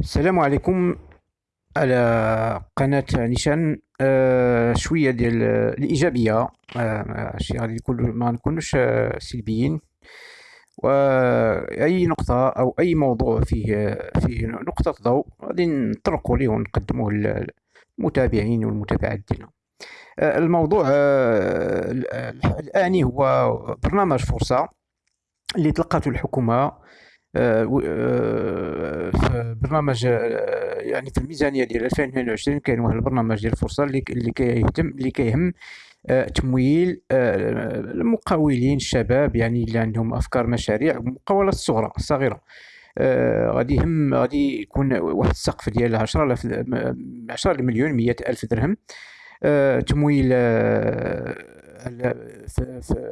السلام عليكم على قناة نيشان. آه شوية ديال الإيجابية. آه ماشي غادي نكون ما نكونوش سلبيين. وأي نقطة أو أي موضوع فيه فيه نقطة ضوء غادي نطرقوا ليه ونقدموه للمتابعين والمتابعات ديالنا. آه الموضوع آه الآني هو برنامج فرصة اللي طلقته الحكومة برنامج آه، يعني في الميزانية ديال 2022 كاين واحد البرنامج ديال الفرصه اللي اللي كيهتم اللي كيهم تمويل المقاولين الشباب يعني اللي عندهم أفكار مشاريع مقاولات صغرى صغيرة. غادي يهم غادي يكون واحد السقف ديال 10000 10 مليون 100 ألف درهم. تمويل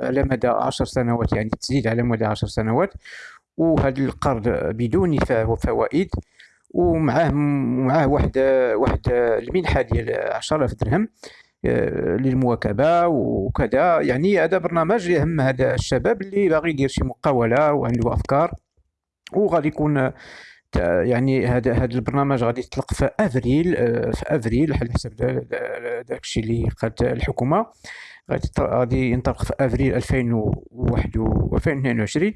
على مدى 10 سنوات يعني تسديد على مدى 10 سنوات. وهذا القرض بدون فوائد ومعاه معاه واحد واحد المنحة ديال 10000 درهم آه، للمواكبة وكذا. يعني هذا برنامج يهم هذا الشباب اللي باغي يدير شي مقاولة وعنده أفكار وغادي يكون يعني هذا هذا البرنامج غادي يطلق في أفريل آه، في أفريل على حسب داك الشيء اللي قالت الحكومة. غادي غادي ينطلق في أفريل 2021 و 2022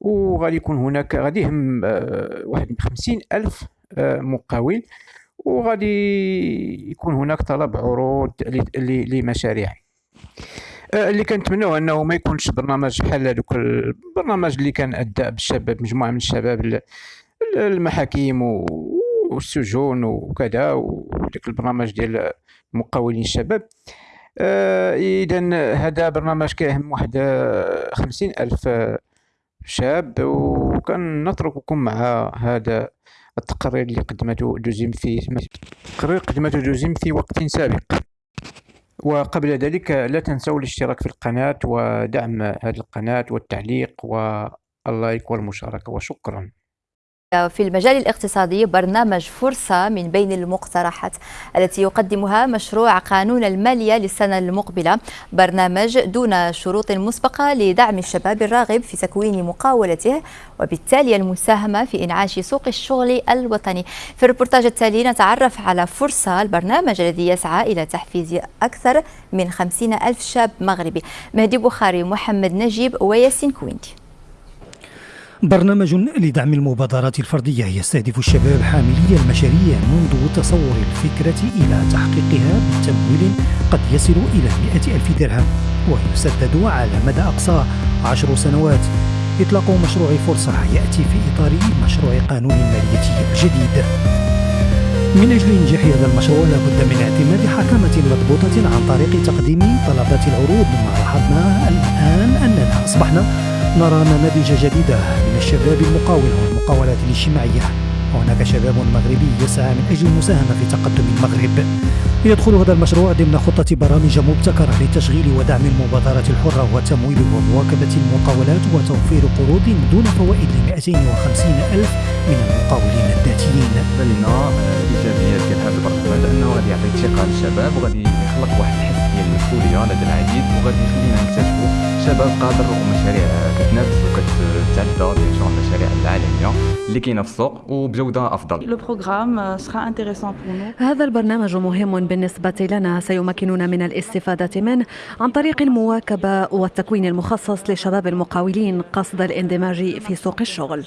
وغادي يكون هناك غادي يهم آه، واحد خمسين ألف آه، مقاول وغادي يكون هناك طلب عروض لمشاريع. اللي كنتمناو أنه ما يكونش برنامج بحال هذوك البرنامج اللي كان أدى بالشباب مجموعة من الشباب المحاكم والسجون وكذا وديك البرنامج ديال المقاولين الشباب. اذا هذا برنامج كيهم واحد خمسين ألف شاب. وكان نترككم مع هذا التقرير اللي قدمته دوزيم في تقرير قدمته دوزيم في وقت سابق. وقبل ذلك لا تنسوا الاشتراك في القناة ودعم هذه القناة والتعليق وال like والمشاركة. وشكرا. في المجال الاقتصادي برنامج فرصة من بين المقترحات التي يقدمها مشروع قانون المالية للسنة المقبلة. برنامج دون شروط مسبقة لدعم الشباب الراغب في تكوين مقاولته وبالتالي المساهمة في إنعاش سوق الشغل الوطني. في الريبورتاج التالي نتعرف على فرصة البرنامج الذي يسعى إلى تحفيز أكثر من خمسين ألف شاب مغربي. مهدي بخاري محمد نجيب وياسين كويندي. برنامج لدعم المبادرات الفردية يستهدف الشباب حاملي المشاريع منذ تصور الفكرة إلى تحقيقها بتمويل قد يصل إلى مئة ألف درهم ويسدد على مدى أقصى عشر سنوات. إطلاق مشروع فرصة يأتي في إطار مشروع قانون المالية الجديد. من أجل إنجاح هذا المشروع لابد من اعتماد حكمة مضبوطة عن طريق تقديم طلبات العروض. ما لاحظنا الآن أننا أصبحنا نرى نماذج جديدة من الشباب المقاول والمقاولات الاجتماعية. وهناك شباب مغربي يسعى من أجل المساهمة في تقدم المغرب. يدخل هذا المشروع ضمن خطة برامج مبتكرة لتشغيل ودعم المبادرات الحرة وتمويل ومواكبة المقاولات وتوفير قروض دون فوائد ل 250 ألف من المقاولين الذاتيين. ثقة للشباب وغادي يخلق واحد الحس ديال المسؤولية لدى العديد وغادي يخلينا نكتشفوا شباب قادر ومشاريع كتنافس وكتتعدى بيان سور المشاريع العالمية اللي كاينة في السوق وبجودة أفضل. هذا البرنامج مهم بالنسبة لنا. سيمكننا من الاستفادة منه عن طريق المواكبة والتكوين المخصص لشباب المقاولين قصد الاندماج في سوق الشغل.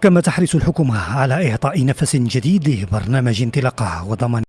كما تحرص الحكومة على إعطاء نفس جديد لبرنامج انطلاقة وضمان